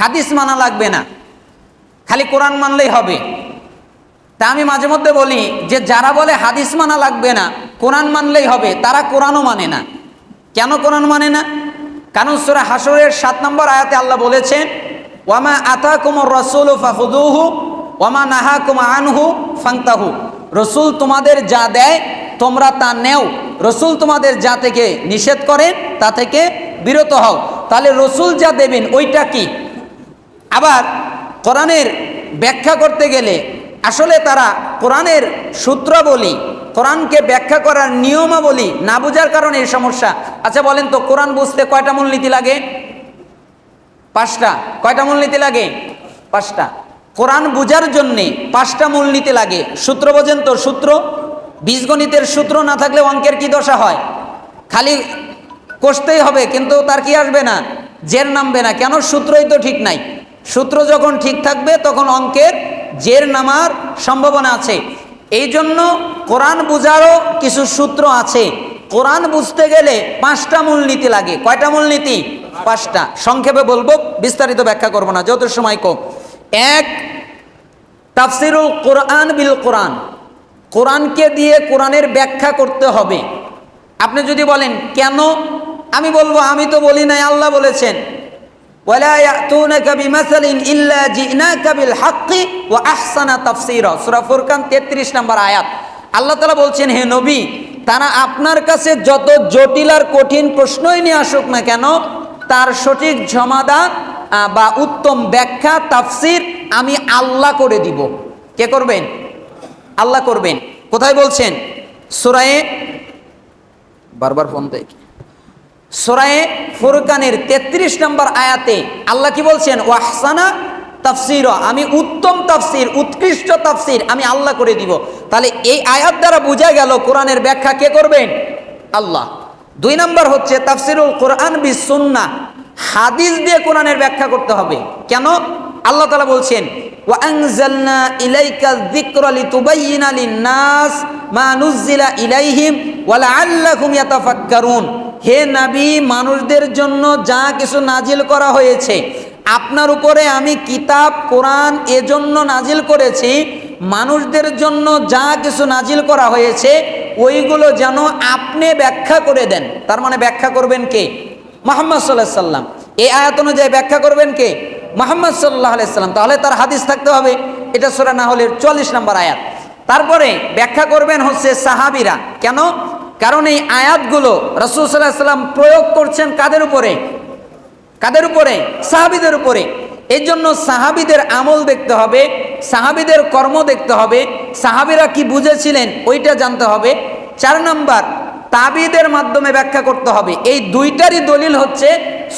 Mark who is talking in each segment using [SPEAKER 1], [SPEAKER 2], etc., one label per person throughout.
[SPEAKER 1] হাদিস মানা লাগবে না। খালি কোরআন মানলেই হবে। তা আমি মাঝে মধ্যে বলি যে, যারা বলে হাদিস মানা লাগবে না, কোরআন মানলেই হবে, তারা কোরআনও মানে না। কেন কোরআন মানে না? কারণ সুরা হাসরের সাত নম্বর আয়াতে আল্লাহ বলেছেন, ওয়ামা আতা কুমর রসুল ফাহুদুহু ওয়ামা নাহা কুমা আনহু ফাংতাহু রসুল তোমাদের যা দেয়, তোমরা তা নেও। রসুল তোমাদের যা থেকে নিষেধ করেন, তা থেকে বিরত হও। তাহলে রসুল যা দেবেন, ওইটা কি? আবার কোরআনের ব্যাখ্যা করতে গেলে আসলে তারা কোরআনের সূত্র বলি কোরআনকে ব্যাখ্যা করার নিয়মাবলী না বোঝার কারণে এই সমস্যা। আচ্ছা বলেন তো, কোরআন বুঝতে কয়টা মূলনীতি লাগে? পাঁচটা। কয়টা মূলনীতি লাগে? পাঁচটা। কোরআন বোঝার জন্যে পাঁচটা মূলনীতি লাগে। সূত্র বোঝেন তো, সূত্র? বীজগণিতের সূত্র না থাকলে অঙ্কের কি দশা হয়? খালি কষতেই হবে, কিন্তু তার কি আসবে না? জের নামবে না। কেন? সূত্রই তো ঠিক নাই। সূত্র যখন ঠিক থাকবে, তখন অঙ্কের জের নামার সম্ভাবনা আছে। এই জন্য কোরআন বোঝারও কিছু সূত্র আছে। কোরআন বুঝতে গেলে পাঁচটা মূলনীতি লাগে। কয়টা মূলনীতি? পাঁচটা। সংক্ষেপে বলব, বিস্তারিত ব্যাখ্যা করব না যত সময় কম। এক, তাফসিরুল কোরআন বিল কোরআন। কোরআনকে দিয়ে কোরআনের ব্যাখ্যা করতে হবে। আপনি যদি বলেন, কেন? আমি বলব, আমি তো বলি নাই, আল্লাহ বলেছেন। বিমাসালিন ইল্লা জিনাকা বিল হাক্কি ওয়া আহসানা তাফসীরা। সূরা ফুরকান 33 নম্বর আয়াত। আল্লাহ তাআলা বলছেন, হে নবী, তারা আপনার কাছে যত জটিল আর কঠিন প্রশ্নই নিয়ে আসুক না কেন, তার সঠিক সমাধান বা উত্তম ব্যাখ্যা, তাফসির আমি আল্লাহ করে দিব। কে করবেন? আল্লাহ করবেন। কোথায় বলছেন? সুরায়ে বারবার ফোন দেয় সোরায়ে ফুরকানের ৩৩ নম্বর আয়াতে আল্লাহ কি বলছেন? ওয়াহসানা তাফসির, আমি উত্তম তাফসির, উৎকৃষ্ট তাফসির আমি আল্লাহ করে দিব। তাহলে এই আয়াত দ্বারা বোঝা গেল কোরআনের ব্যাখ্যা কে করবেন? আল্লাহ। দুই নম্বর হচ্ছে তাফসিরুল কোরআন বি সুন্না হাদিস দিয়ে কোরআনের ব্যাখ্যা করতে হবে। কেন? আল্লাহ তালা বলছেন ইলাইহিম ওয়া লাআল্লাকুম ইয়াতাফাক্কারুন। হে নাবী, মানুষদের জন্য যা কিছু নাজিল করা হয়েছে, আপনার উপরে আমি কিতাব, কোরআন এজন্য নাজিল করেছি, মানুষদের জন্য যা কিছু নাজিল করা হয়েছে, ওইগুলো যেন আপনি ব্যাখ্যা করে দেন। তার মানে ব্যাখ্যা করবেন কে? মোহাম্মদ সাল্লাহ সাল্লাম। এই আয়াত অনুযায়ী ব্যাখ্যা করবেন কে? মোহাম্মদ সাল্লাহ আলাইসাল্লাম তাহলে তার হাদিস থাকতে হবে। এটা সোরা না হলে চল্লিশ নম্বর আয়াত। তারপরে ব্যাখ্যা করবেন হচ্ছে সাহাবিরা। কেন? কারণ এই আয়াতগুলো রসুল সাল্লাহ সাল্লাম প্রয়োগ করছেন কাদের উপরে? কাদের উপরে? সাহাবিদের উপরে। এই জন্য সাহাবিদের আমল দেখতে হবে, সাহাবিদের কর্ম দেখতে হবে, সাহাবিরা কি বুঝেছিলেন ওইটা জানতে হবে। চার নাম্বার, তাবিদের মাধ্যমে ব্যাখ্যা করতে হবে। এই দুইটারই দলিল হচ্ছে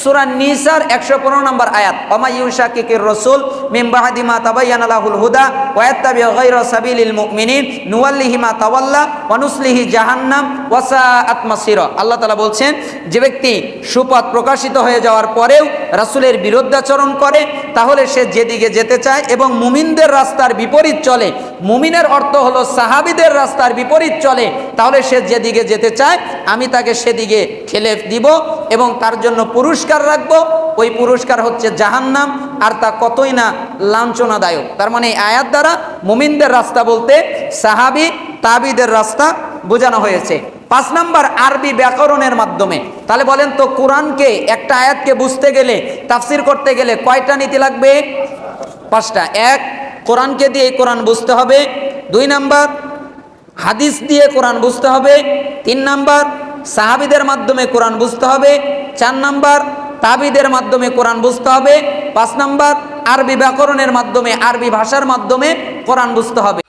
[SPEAKER 1] সুরা নিসার একশো পনেরো নম্বর আয়াত অমাইউশা কিকির রসুল মিমবাহাদিমা তাবাইয়ান আলাহুল হুদা ওয়াত্তাবি গায়রা সাবিলিল মুমিনিন, নুওয়াল্লিহি মা তাওয়াল্লা ওয়ানুসলিহি জাহান্নাম ওয়াসা আতমাসির আল্লাহ তাআলা বলছেন, যে ব্যক্তি সুপথ প্রকাশিত হয়ে যাওয়ার পরেও রাসূলের বিরুদ্ধাচরণ করে, তাহলে সে যেদিকে যেতে চায় এবং মুমিনদের রাস্তার বিপরীত চলে। মুমিনের অর্থ হলো সাহাবিদের রাস্তার বিপরীত চলে। তাহলে সে যেদিকে যেতে চায়, আমি তাকে সেদিকে ঠেলে দিব এবং তার জন্য পুরস্কার রাখব। ওই পুরস্কার হচ্ছে জাহান্নাম, আর তা কতই না লাঞ্ছনাদায়ক। তার মানে এই আয়াত দ্বারা মুমিনদের রাস্তা বলতে সাহাবি, তাবিদের রাস্তা বোঝানো হয়েছে। পাঁচ নাম্বার, আরবি ব্যাকরণের মাধ্যমে। তাহলে বলেন তো, কোরআনকে, একটা আয়াতকে বুঝতে গেলে, তাফসির করতে গেলে কয়টা নীতি লাগবে? পাঁচটা। এক, কোরআনকে দিয়ে কোরআন বুঝতে হবে। দুই নাম্বার, হাদিস দিয়ে কোরআন বুঝতে হবে। তিন নাম্বার সাহাবিদের মাধ্যমে কোরআন বুঝতে হবে। চার নাম্বার, তাবিদের মাধ্যমে কোরআন বুঝতে হবে। পাঁচ নাম্বার, আরবি ব্যাকরণের মাধ্যমে, আরবি ভাষার মাধ্যমে কোরআন বুঝতে হবে।